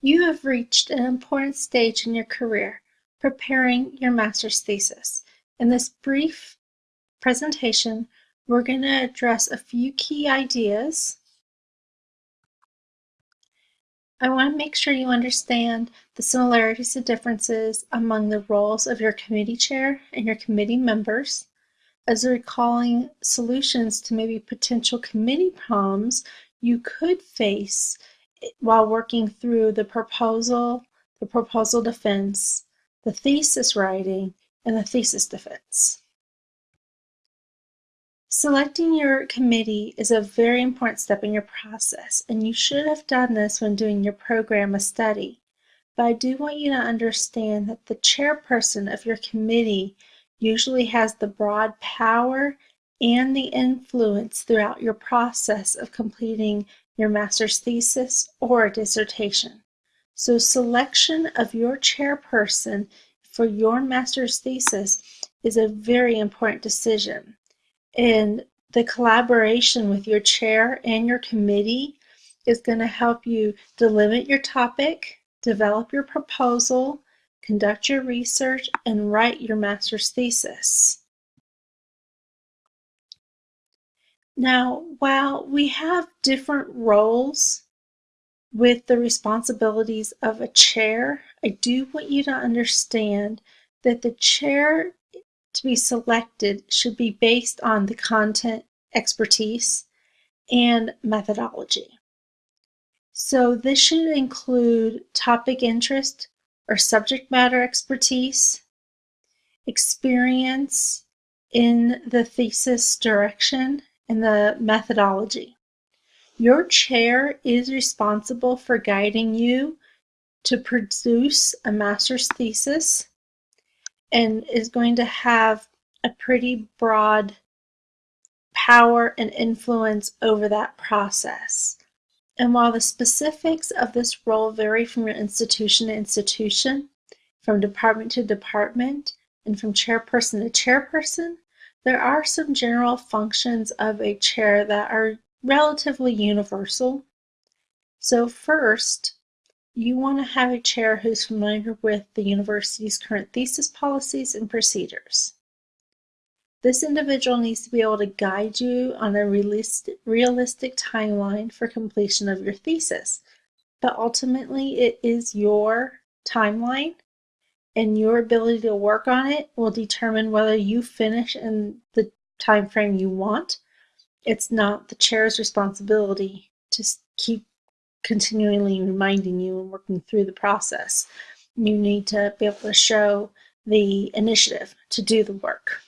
You have reached an important stage in your career, preparing your master's thesis. In this brief presentation, we're going to address a few key ideas. I want to make sure you understand the similarities and differences among the roles of your committee chair and your committee members, as recalling solutions to maybe potential committee problems you could face while working through the proposal, the proposal defense, the thesis writing, and the thesis defense. Selecting your committee is a very important step in your process, and you should have done this when doing your program of study. But I do want you to understand that the chairperson of your committee usually has the broad power and the influence throughout your process of completing your master's thesis or dissertation. So selection of your chairperson for your master's thesis is a very important decision. And the collaboration with your chair and your committee is going to help you delimit your topic, develop your proposal, conduct your research, and write your master's thesis. Now, while we have different roles with the responsibilities of a chair, I do want you to understand that the chair to be selected should be based on the content expertise and methodology. So this should include topic interest or subject matter expertise, experience in the thesis direction, and the methodology. Your chair is responsible for guiding you to produce a master's thesis and is going to have a pretty broad power and influence over that process. And while the specifics of this role vary from your institution to institution, from department to department, and from chairperson to chairperson, there are some general functions of a chair that are relatively universal. So first, you want to have a chair who's familiar with the university's current thesis policies and procedures. This individual needs to be able to guide you on a realistic, timeline for completion of your thesis. But ultimately, it is your timeline and your ability to work on it will determine whether you finish in the time frame you want. It's not the chair's responsibility to keep continually reminding you and working through the process. You need to be able to show the initiative to do the work.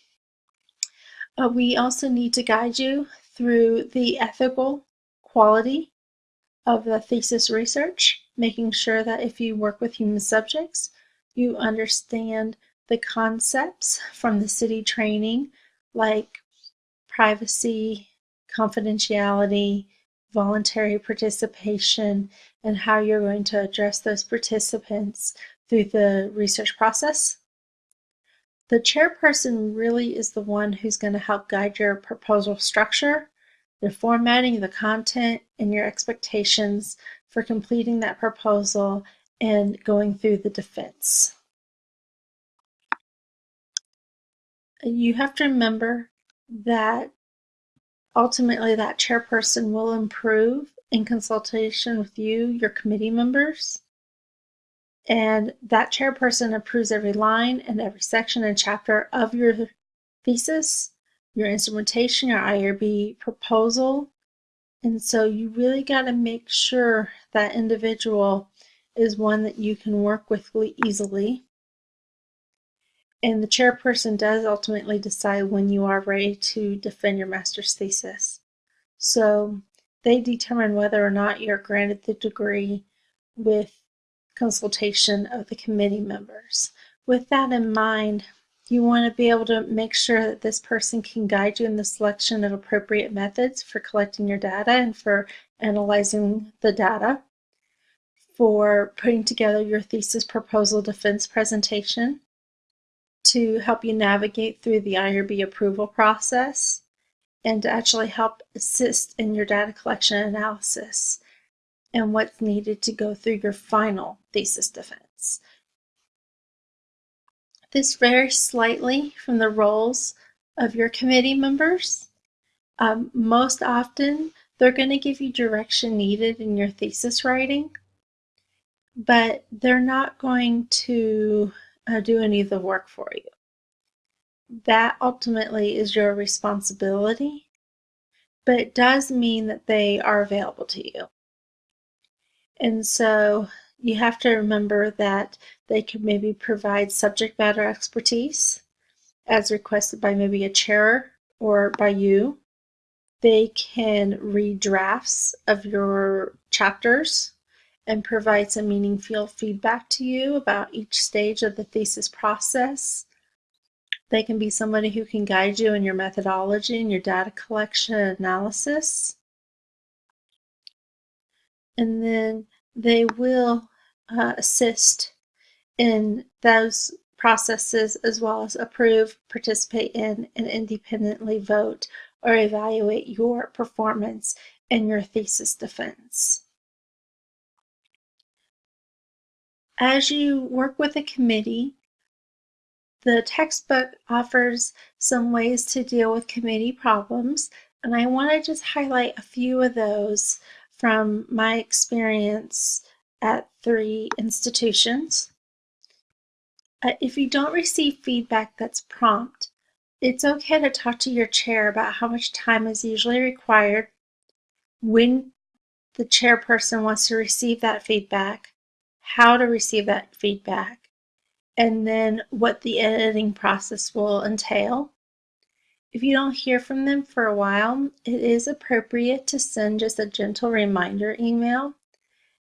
Uh, we also need to guide you through the ethical quality of the thesis research, making sure that if you work with human subjects, you understand the concepts from the CITI training like privacy, confidentiality, voluntary participation, and how you're going to address those participants through the research process. The chairperson really is the one who's going to help guide your proposal structure, the formatting, the content, and your expectations for completing that proposal and going through the defense. You have to remember that ultimately that chairperson will improve in consultation with you, your committee members. And that chairperson approves every line and every section and chapter of your thesis, your instrumentation, your IRB proposal. And so you really got to make sure that individual is one that you can work with easily. And the chairperson does ultimately decide when you are ready to defend your master's thesis. So they determine whether or not you're granted the degree with consultation of the committee members. With that in mind, you want to be able to make sure that this person can guide you in the selection of appropriate methods for collecting your data and for analyzing the data, for putting together your thesis proposal defense presentation, to help you navigate through the IRB approval process and to actually help assist in your data collection analysis. and what's needed to go through your final thesis defense. This varies slightly from the roles of your committee members. Um, most often, they're going to give you direction needed in your thesis writing, but they're not going to uh, do any of the work for you. That ultimately is your responsibility, but it does mean that they are available to you. And so you have to remember that they could maybe provide subject matter expertise as requested by maybe a chair or by you. They can read drafts of your chapters and provide some meaningful feedback to you about each stage of the thesis process. They can be somebody who can guide you in your methodology and your data collection analysis. And then they will uh, assist in those processes as well as approve, participate in, and independently vote or evaluate your performance in your thesis defense. As you work with a committee, the textbook offers some ways to deal with committee problems, and I want to just highlight a few of those from my experience at three institutions. Uh, if you don't receive feedback that's prompt, it's okay to talk to your chair about how much time is usually required, when the chairperson wants to receive that feedback, how to receive that feedback, and then what the editing process will entail. If you don't hear from them for a while, it is appropriate to send just a gentle reminder email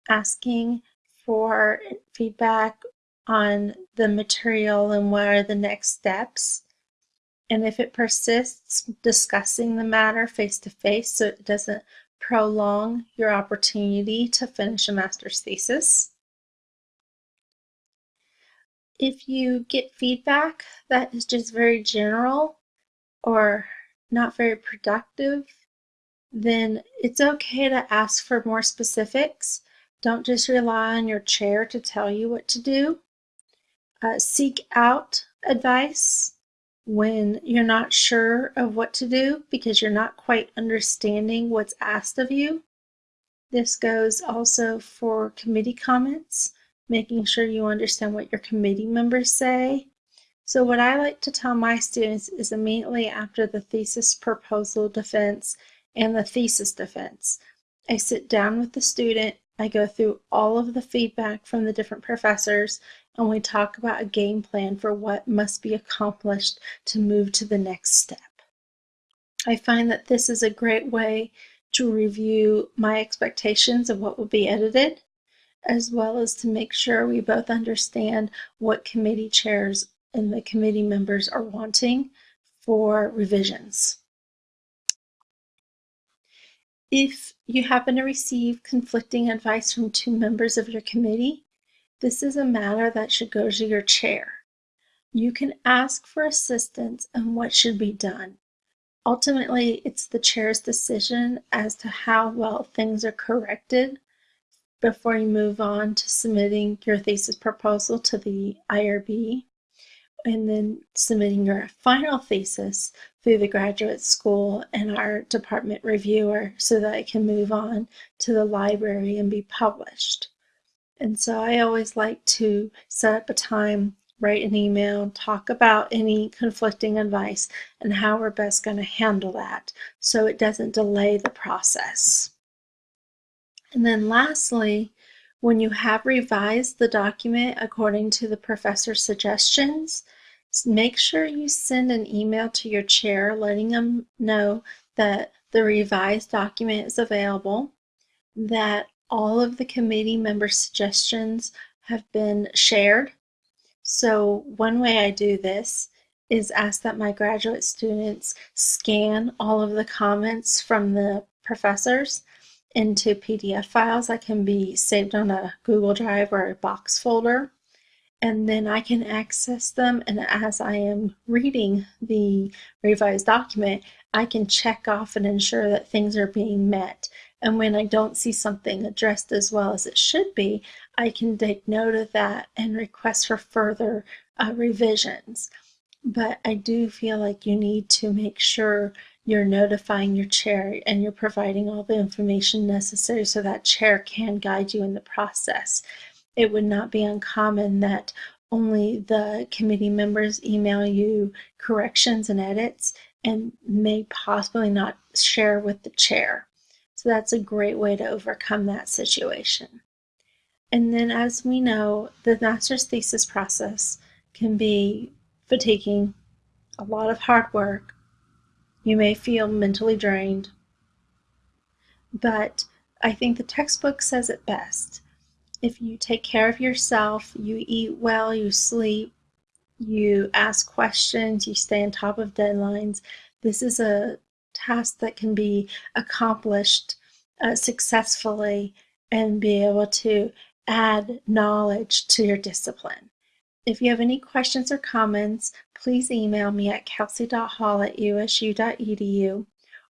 asking for feedback on the material and what are the next steps. And if it persists, discussing the matter face to face so it doesn't prolong your opportunity to finish a master's thesis. If you get feedback that is just very general or not very productive, then it's okay to ask for more specifics. Don't just rely on your chair to tell you what to do. Uh, seek out advice when you're not sure of what to do because you're not quite understanding what's asked of you. This goes also for committee comments, making sure you understand what your committee members say so what I like to tell my students is immediately after the thesis proposal defense and the thesis defense, I sit down with the student, I go through all of the feedback from the different professors, and we talk about a game plan for what must be accomplished to move to the next step. I find that this is a great way to review my expectations of what will be edited, as well as to make sure we both understand what committee chairs and the committee members are wanting for revisions. If you happen to receive conflicting advice from two members of your committee, this is a matter that should go to your chair. You can ask for assistance on what should be done. Ultimately, it's the chair's decision as to how well things are corrected before you move on to submitting your thesis proposal to the IRB and then submitting your final thesis through the graduate school and our department reviewer so that it can move on to the library and be published. And so I always like to set up a time, write an email, talk about any conflicting advice and how we're best going to handle that so it doesn't delay the process. And then lastly, when you have revised the document according to the professor's suggestions, make sure you send an email to your chair letting them know that the revised document is available, that all of the committee member suggestions have been shared. So one way I do this is ask that my graduate students scan all of the comments from the professors into PDF files that can be saved on a Google Drive or a Box folder and then I can access them. And as I am reading the revised document, I can check off and ensure that things are being met And when I don't see something addressed as well as it should be, I can take note of that and request for further uh, revisions. But I do feel like you need to make sure you're notifying your chair and you're providing all the information necessary so that chair can guide you in the process. It would not be uncommon that only the committee members email you corrections and edits and may possibly not share with the chair. So that's a great way to overcome that situation. And then as we know, the master's thesis process can be fatiguing, a lot of hard work. You may feel mentally drained. But I think the textbook says it best. If you take care of yourself, you eat well, you sleep, you ask questions, you stay on top of deadlines, this is a task that can be accomplished uh, successfully and be able to add knowledge to your discipline. If you have any questions or comments, please email me at kelsey.hall at usu.edu